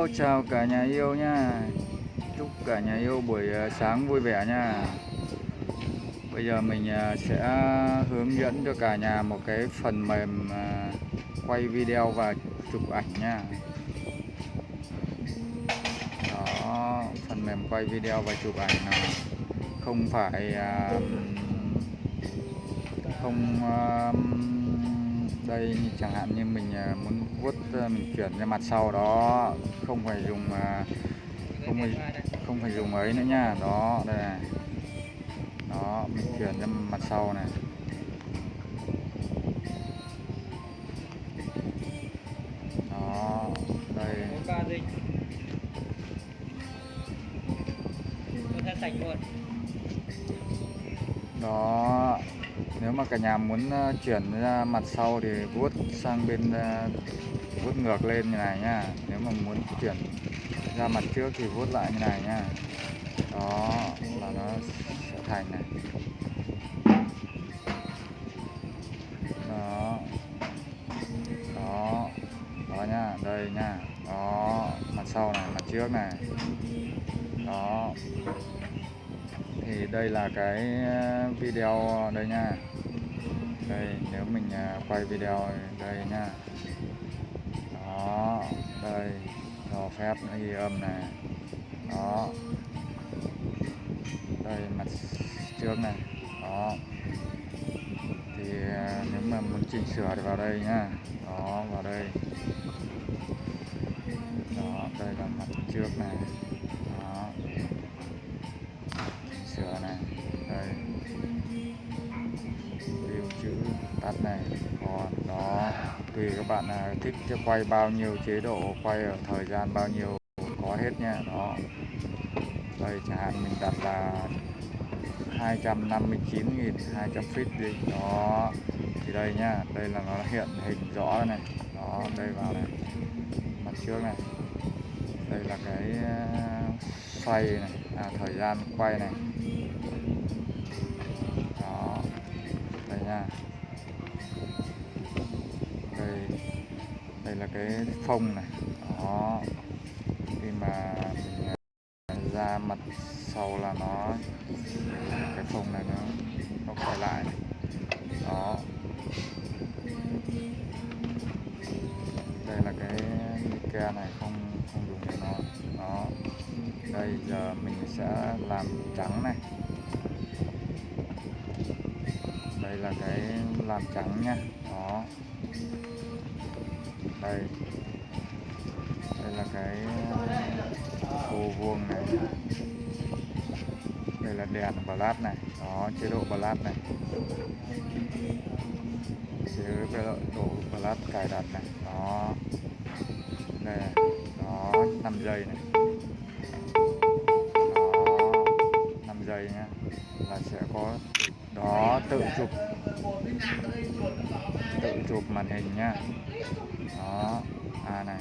Hello, chào cả nhà yêu nha. Chúc cả nhà yêu buổi à, sáng vui vẻ nha. Bây giờ mình à, sẽ hướng dẫn cho cả nhà một cái phần mềm à, quay video và chụp ảnh nha. Đó, phần mềm quay video và chụp ảnh nào. Không phải không đây chẳng hạn như mình muốn vuốt ờ, mình chuyển ra mặt sau đó, không phải dùng ờ, không phải không phải dùng ấy nữa nha. Đó, đây này. Đó, mình chuyển ra mặt sau này. Đó, đây. Đó, nếu mà cả nhà muốn ờ, chuyển ra mặt sau thì vuốt sang bên vuốt ngược lên như này nhá. Nếu mà muốn chuyển ra mặt trước thì vuốt lại như này nhá. Đó, là nó sẽ thành này. Đó. Đó. Đó nhá, đây nhá. Đó, mặt sau này, mặt trước này. Đó. Thì đây là cái uh, video đây nha đây, nếu mình uh, quay video đây nha đó, đây, cho phép nó ghi âm này đó. Đây, mặt trước này đó. Thì à, nếu mà muốn chỉnh sửa thì vào đây nhá. Đó, vào đây. Đó, đây là mặt trước này tùy các bạn là thích cho quay bao nhiêu chế độ quay ở thời gian bao nhiêu có hết nha. Đó. Đây chẳng hạn mình đặt là 259.200 feet đi. Đó. Thì đây nhá đây là nó hiện hình rõ này. Đó đây vào này. Mặt trước này. Đây là cái à, xoay này. À, thời gian quay này. Đó. Đây nha. Là cái phông này. Đó. Khi mà mình ra mặt sau là nó, cái phông này nó nó quay lại. Đó. Đây là cái Ikea này, không không dùng để nó đó. Đây, giờ mình sẽ làm trắng này. Đây là cái làm trắng nha. Đó đây. Đây là cái ờ, ô vuông này. Đây là đèn flash này. Đó, chế độ flash này. Chế độ flash cài đặt này. Đó. Đây này. đó 5 giây này. Đó 5 giây nhá. Là sẽ có, đó, tự chụp. Tự chụp màn hình nhá đó à này.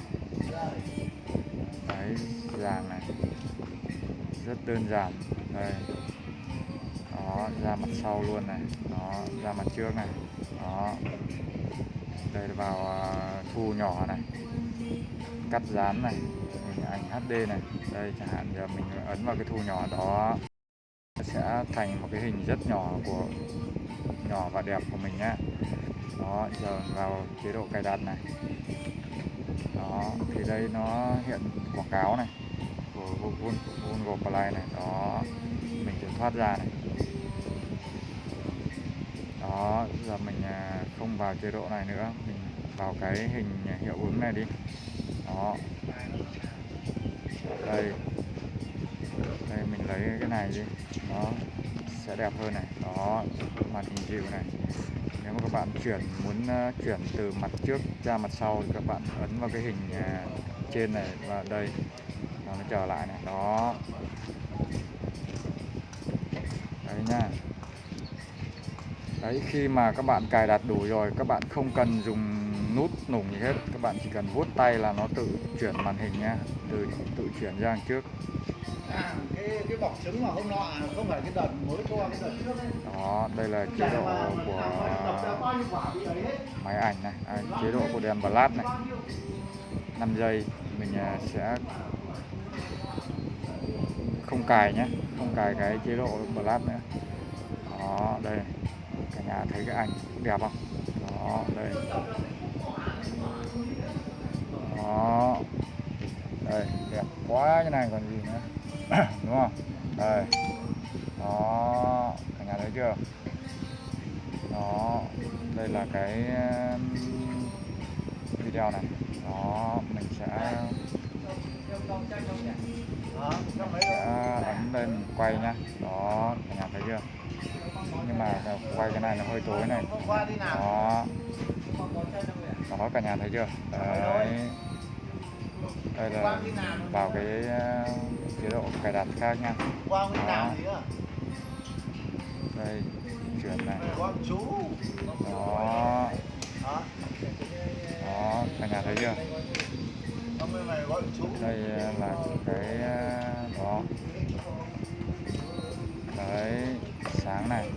Đấy dàn này. Rất đơn giản. Đây. Đó, ra mặt sau luôn này. Đó, ra mặt trước này. Đó. Đây là vào à, thu nhỏ này. Cắt dán này. Hình ảnh HD này. Đây, chẳng hạn giờ mình ấn vào cái thu nhỏ đó, sẽ thành một cái hình rất nhỏ của, nhỏ và đẹp của mình nhé đó, giờ vào chế độ cài đặt này. Đó, thì đây nó hiện quảng cáo này, của Google Play này. Đó, mình sẽ thoát ra này. Đó, giờ mình à, không vào chế độ này nữa. Mình vào cái hình hiệu ứng này đi. Đó. Đây. Đây, mình lấy cái này đi. Đó, sẽ đẹp hơn này. Đó, màn hình dịu này nếu mà các bạn chuyển, muốn ờ, chuyển từ mặt trước ra mặt sau thì các bạn ấn vào cái hình ờ, trên này và đây. Và nó trở lại này. Đó. Đấy nha. Đấy, khi mà các bạn cài đặt đủ rồi, các bạn không cần dùng nút nùng gì hết. Các bạn chỉ cần vuốt tay là nó tự chuyển màn hình nha từ tự chuyển ra đằng trước. À, cái cái bọc trứng mà hôm nọ không phải cái đợt mới cho cái đợt. Trước đấy. đó đây là chế độ của máy ảnh này. À, chế độ của đèn flash này. 5 giây mình à, sẽ không cài nhé không cài cái chế độ lát nữa. Đó đây cả nhà thấy cái ảnh đẹp không? Đó đây. Đó đây, đẹp quá, cái này còn gì nữa? Đúng không? Đây. Đó, cả nhà thấy chưa? Đó, đây là cái video này. Đó, mình sẽ sẽ ấn lên quay nhá. Đó, cả nhà thấy chưa? Nhưng mà quay cái này nó hơi tối này. Đó. Đó, cả nhà thấy chưa? Đấy đây là vào cái uh, chế độ cài đặt khác nha. Nữa đây chuyển này. Đó. Đó. Đó cả nhà thấy chưa? Đây là cái uh, đó. Đấy sáng này.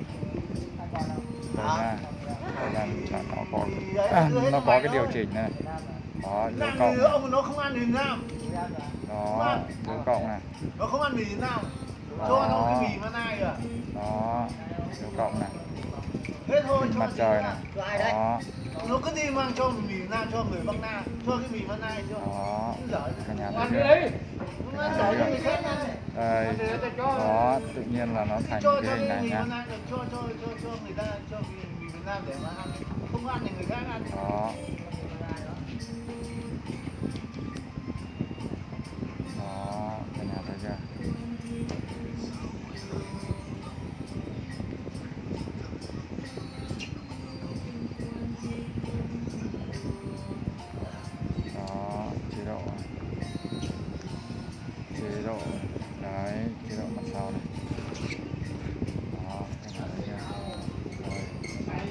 Đây nha. Đây là, là nó có à, nó có cái điều chỉnh này đó làm cộng nữa ông nó không ăn thì nào đó dấu cộng này. Nó không ăn mì thì nào cho nó cái mì mà nai à? Đó dấu cộng này. Hết thôi cho mặt trời này. Đó. nó cứ đi mang cho mì nam cho người bắc nam cho cái mì mà nai cho. Đó. Cả nhà thấy ăn khác ăn đây. Đó tự nhiên là nó thành cái cho hình cái này mì nhá nai cho cho cho cho người ta cho mì mì Việt Nam để mà ăn. Không ăn thì người khác ăn. Đó đó cả đó chế độ chế độ đấy chế độ mặt sau này đó cả nhà thấy chưa rồi đây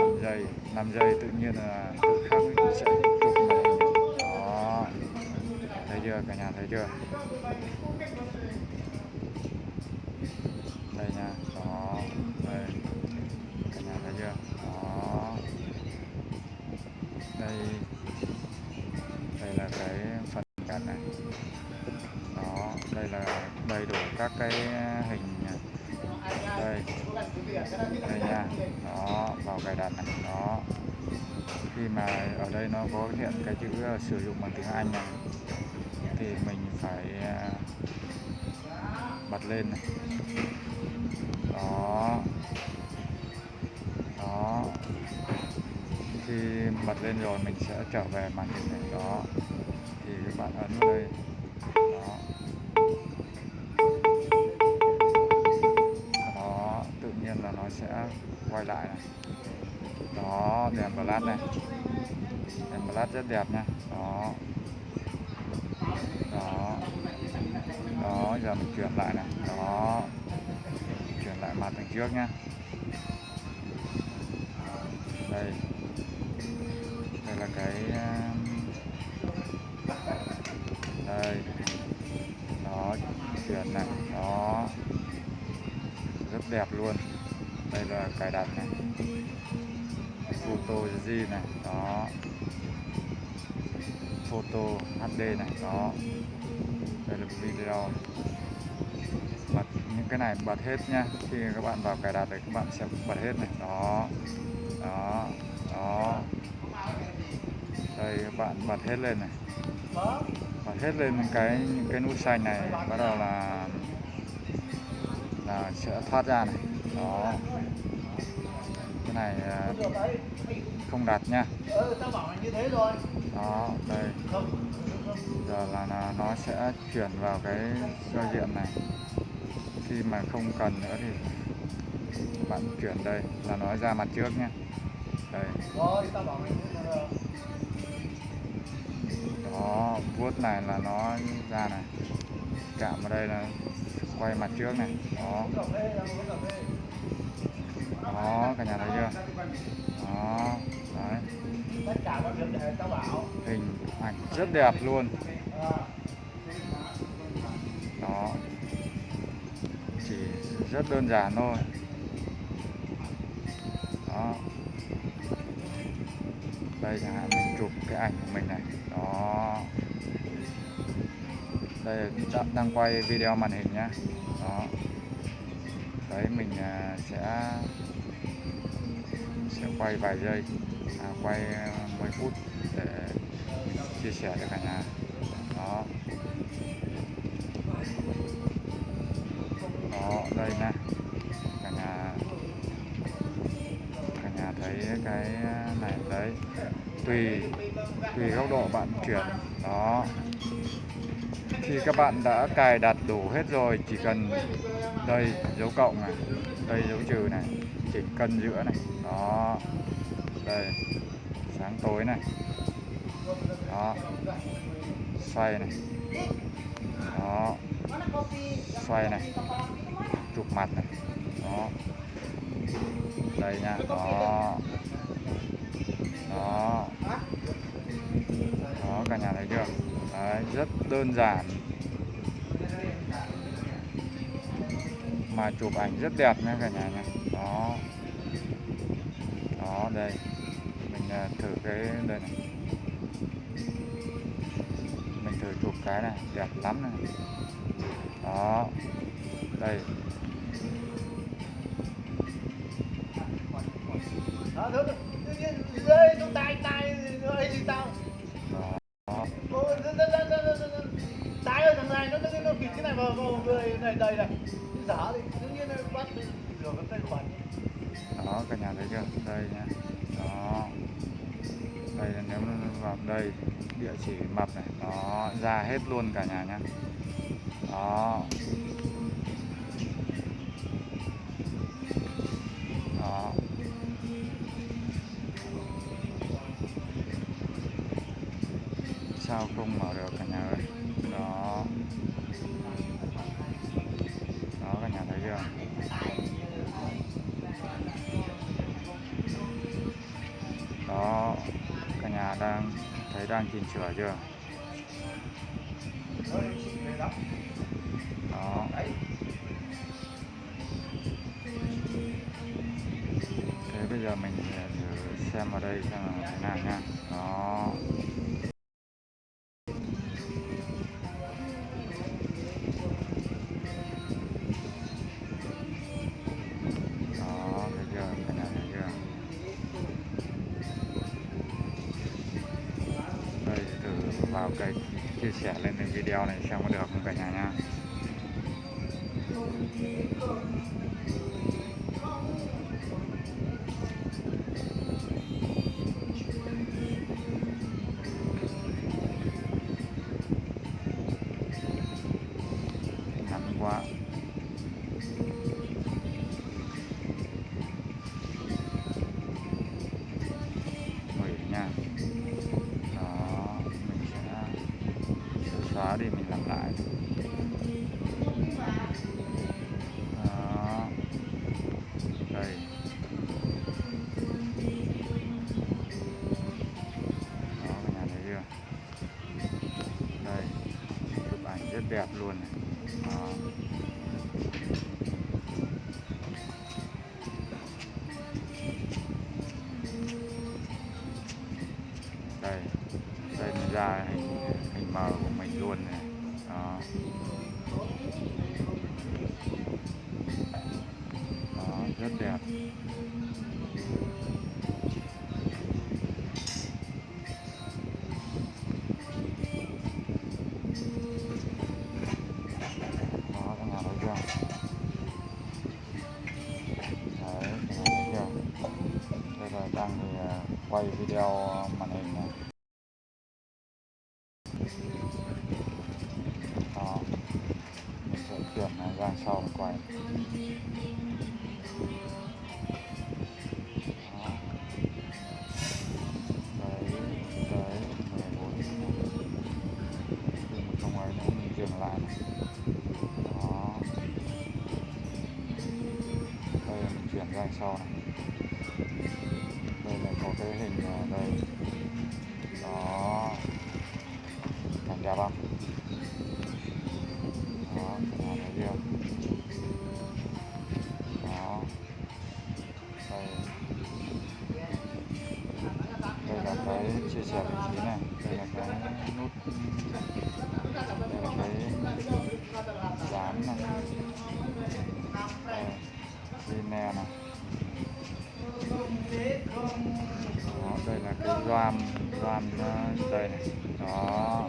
5 giây 5 giây tự nhiên là tự khắc sẽ chưa? Cả nhà thấy chưa? Đây nha đó đây. Cả nhà thấy chưa? Đó. Đây. Đây là cái phần card này. Đó, đây là đầy đủ các cái hình đây. Đây nha. Đó, vào cài đặt này. Đó. Khi mà ở đây nó có hiện cái chữ ờ, sử dụng bằng tiếng Anh này thì mình phải à, bật lên này. Đó. Đó. Khi bật lên rồi mình sẽ trở về màn hình này. Đó. Thì các bạn ấn vào đây. Đó. Đó, tự nhiên là nó sẽ quay lại này. Đó, đèn flash này. Đèn flash rất đẹp nha. Đó đó. Đó, giờ mình chuyển lại này. Đó. Chuyển lại mặt đằng trước nhá. Đây. Đây là cái um, đây. Đó, chuyển này. Đó. Rất đẹp luôn. Đây là cài đặt này. Photo gì này. Đó photo HD này, đó. Đây là video. Bật những cái này bật hết nha khi các bạn vào cài đặt thì các bạn sẽ bật hết này. Đó. Đó. Đó. Đây, các bạn bật hết lên này. Bật hết lên cái, những cái nút xanh này, bắt đầu là là sẽ thoát ra này. Đó. Cái này à, không đặt nha ừ tao bảo như thế rồi đó đây. Giờ là, là nó sẽ chuyển vào cái giao diện này. Khi mà không cần nữa thì bạn chuyển đây là nó ra mặt trước nhé. Đây. Đó vuốt này là nó ra này. Chạm vào đây là quay mặt trước này. Đó. Đó cả nhà thấy chưa? Đó đấy. Tất cả các việc để tao bảo. Hình ảnh rất đẹp luôn. À, đó. Chỉ rất đơn giản thôi. Đó. Đây chẳng hạn mình chụp cái ảnh của mình này. Đó. Đây là đang quay video màn hình nhá. Đó. Đấy mình à, sẽ sẽ quay vài giây À, quay à, 10 phút để chia sẻ cho cả nhà. Đó. Đó, đây nè. Cả nhà cả nhà thấy cái à, này đấy. Tùy tùy góc độ bạn chuyển. Đó. Khi các bạn đã cài đặt đủ hết rồi, chỉ cần đây, dấu cộng này, đây, dấu trừ này chỉnh cân giữa này. Đó đây. Sáng tối này. Đó. Xoay này. Đó. Xoay này. Chụp mặt này. Đó. Đây nha. Đó. Đó. Đó, cả nhà thấy chưa? Đấy, rất đơn giản. Mà chụp ảnh rất đẹp nha cả nhà nha. Đó. Đó, đây mình à, thử cái đây này. Mình thử chụp cái này đẹp lắm này. Đó. Đây. Đó tay tay rơi gì tao? Tay ơi thằng này nó nó nó bịt cái này vào vào người này đây này. Giả thì tự nhiên nó bắt rửa cái tay khuẩn đó cả nhà thấy chưa? Đây nha vào đây, địa chỉ mập này đó ra hết luôn cả nhà nhá. Đó. Đó. Sao không mở được cả nhà? Thấy đang chỉnh chưa đó. thế bây giờ mình ờ, thử xem vào đây xem là thế nào nha sẻ lên cái video này xem có được không cả nhà nha. Chụp ảnh rất đẹp luôn này đó đây ra sau này đây là có cái hình đây. Đó cảnh đẹp không đó cái này thấy loam nó đây này. Đó.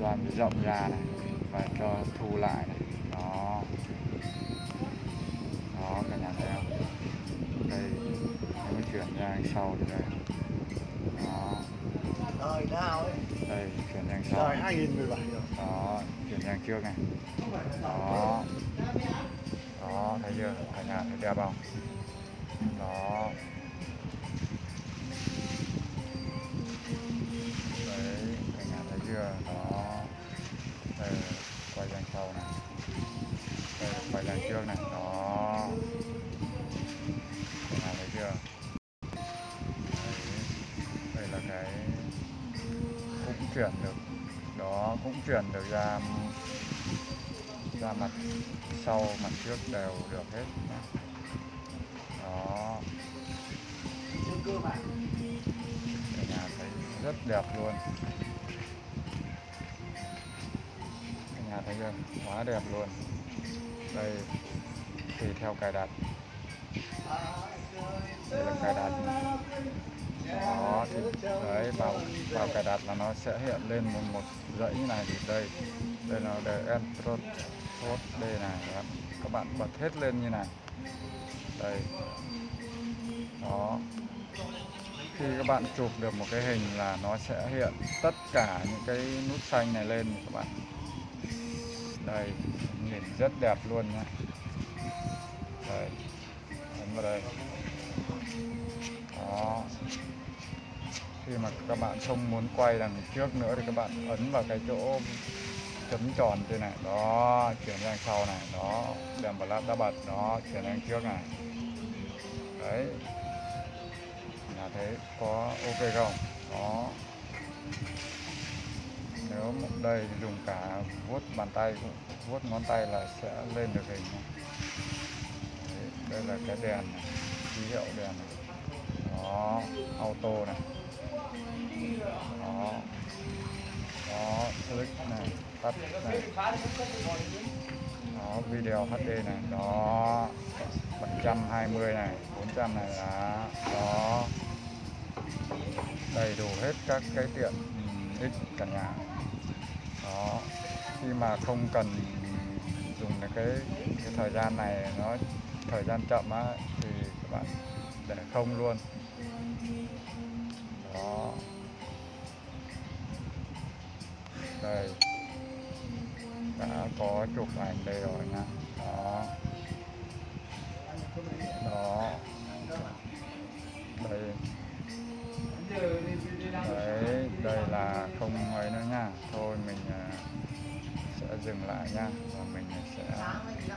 Loam rộng ra này. Và cho thu lại này. Đó. Đó cả nhà thấy không? Đây. Mới chuyển ra đằng sau thì đây. Đó. Đời nào ấy. đây chuyển ra đằng sau. Đời 2017 rồi. đó chuyển sang trước này. Đó. Đó thấy chưa? Cả nhà thấy đẹp không đó đấy cả nhà thấy chưa? Nó đây quay sang sau này. Đây, quay sang trước này. Nó cả nhà thấy chưa? Đấy. Đây là cái cũng chuyển được. Đó, cũng chuyển được ra ra mặt sau, mặt trước đều được hết. Đó rất đẹp luôn. Cả nhà thấy chưa quá đẹp luôn. Đây, tùy theo cài đặt. Đây là cài đặt. Đó, thì đấy, vào vào cài đặt là nó sẽ hiện lên một một dãy như này thì đây. Đây là để Android Code đây này. Các bạn bật hết lên như này. Đây. Đó khi các bạn chụp được một cái hình là nó sẽ hiện tất cả những cái nút xanh này lên các bạn. Đây, nhìn rất đẹp luôn nhé đây, ấn vào đây. Đó. Khi mà các bạn không muốn quay đằng trước nữa thì các bạn ấn vào cái chỗ chấm tròn trên này. Đó, chuyển sang sau này. Đó đèn vào lát đã bật. Đó, chuyển sang trước này. Đấy là thế có ok không? Đó nếu một đây thì dùng cả vuốt bàn tay cũng vuốt ngón tay là sẽ lên được hình. Đấy, đây là cái đèn này, ký hiệu đèn này. đó auto này. Đó. Đó click này tắt này. Đó video HD này. Đó 720 này 400 này là đó đầy đủ hết các cái tiện ích cả nhà. Đó khi mà không cần dùng cái, cái thời gian này nó thời gian chậm á thì các bạn để không luôn. Đó. Đây. Đã có chụp ảnh đây rồi nha. Đó. Dừng lại nha